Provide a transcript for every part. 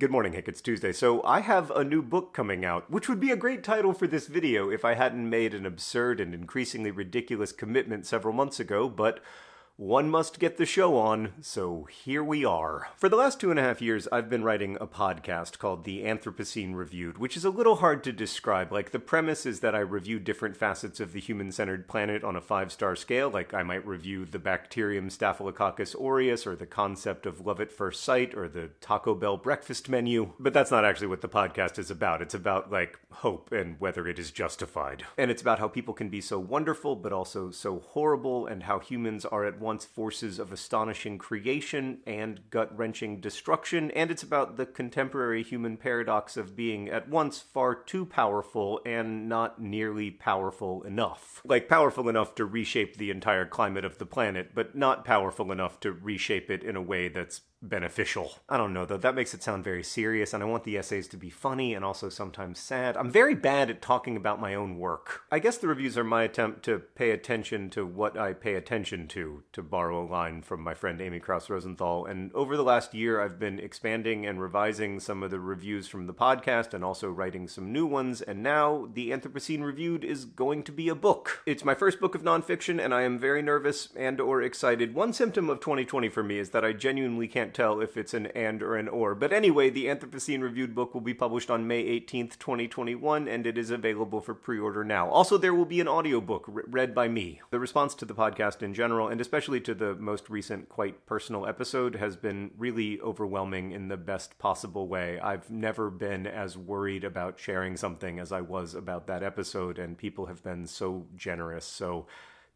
Good morning, Hank. It's Tuesday. So, I have a new book coming out, which would be a great title for this video if I hadn't made an absurd and increasingly ridiculous commitment several months ago, but one must get the show on, so here we are. For the last two and a half years, I've been writing a podcast called The Anthropocene Reviewed, which is a little hard to describe. Like, the premise is that I review different facets of the human centered planet on a five star scale. Like, I might review the bacterium Staphylococcus aureus, or the concept of love at first sight, or the Taco Bell breakfast menu. But that's not actually what the podcast is about. It's about, like, hope and whether it is justified. And it's about how people can be so wonderful, but also so horrible, and how humans are at once forces of astonishing creation and gut wrenching destruction, and it's about the contemporary human paradox of being at once far too powerful and not nearly powerful enough. Like, powerful enough to reshape the entire climate of the planet, but not powerful enough to reshape it in a way that's beneficial. I don't know though, that makes it sound very serious, and I want the essays to be funny and also sometimes sad. I'm very bad at talking about my own work. I guess the reviews are my attempt to pay attention to what I pay attention to, to borrow a line from my friend Amy Krouse Rosenthal. And over the last year, I've been expanding and revising some of the reviews from the podcast and also writing some new ones, and now the Anthropocene Reviewed is going to be a book. It's my first book of nonfiction, and I am very nervous and or excited. One symptom of 2020 for me is that I genuinely can't tell if it's an and or an or. But anyway, the Anthropocene reviewed book will be published on May 18th, 2021, and it is available for pre order now. Also, there will be an audiobook read by me. The response to the podcast in general, and especially to the most recent, quite personal episode, has been really overwhelming in the best possible way. I've never been as worried about sharing something as I was about that episode, and people have been so generous. So,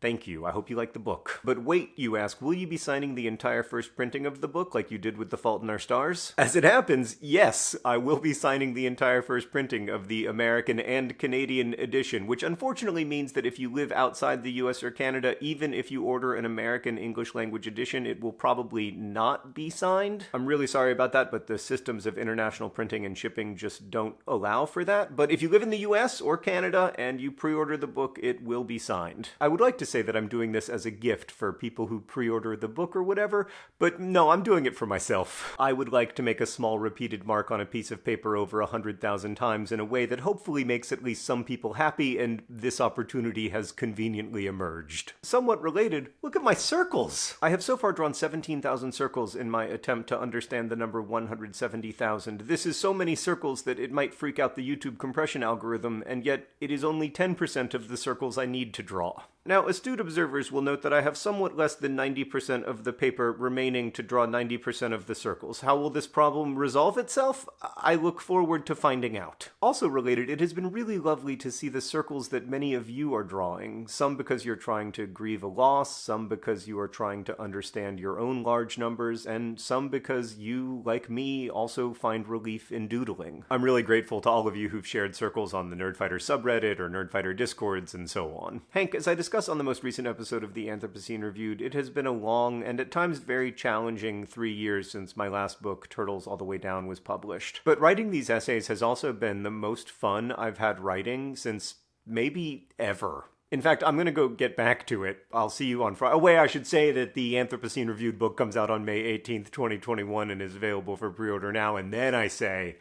Thank you. I hope you like the book. But wait, you ask, will you be signing the entire first printing of the book like you did with The Fault in Our Stars? As it happens, yes, I will be signing the entire first printing of the American and Canadian edition, which unfortunately means that if you live outside the US or Canada, even if you order an American English language edition, it will probably not be signed. I'm really sorry about that, but the systems of international printing and shipping just don't allow for that. But if you live in the US or Canada and you pre order the book, it will be signed. I would like to say that I'm doing this as a gift for people who pre order the book or whatever, but no, I'm doing it for myself. I would like to make a small repeated mark on a piece of paper over a hundred thousand times in a way that hopefully makes at least some people happy, and this opportunity has conveniently emerged. Somewhat related, look at my circles! I have so far drawn 17,000 circles in my attempt to understand the number 170,000. This is so many circles that it might freak out the YouTube compression algorithm, and yet it is only 10% of the circles I need to draw. Now, astute observers will note that I have somewhat less than 90% of the paper remaining to draw 90% of the circles. How will this problem resolve itself? I look forward to finding out. Also related, it has been really lovely to see the circles that many of you are drawing, some because you're trying to grieve a loss, some because you are trying to understand your own large numbers, and some because you, like me, also find relief in doodling. I'm really grateful to all of you who've shared circles on the Nerdfighter subreddit or Nerdfighter discords and so on. Hank, as I discussed discussed on the most recent episode of the Anthropocene Reviewed, it has been a long and at times very challenging three years since my last book, Turtles All the Way Down, was published. But writing these essays has also been the most fun I've had writing since maybe ever. In fact, I'm going to go get back to it. I'll see you on Friday. Oh, wait, I should say that the Anthropocene Reviewed book comes out on May 18th, 2021, and is available for pre order now. And then I say,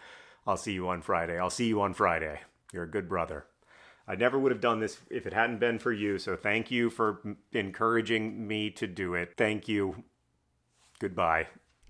I'll see you on Friday. I'll see you on Friday. You're a good brother. I never would have done this if it hadn't been for you. So thank you for encouraging me to do it. Thank you. Goodbye.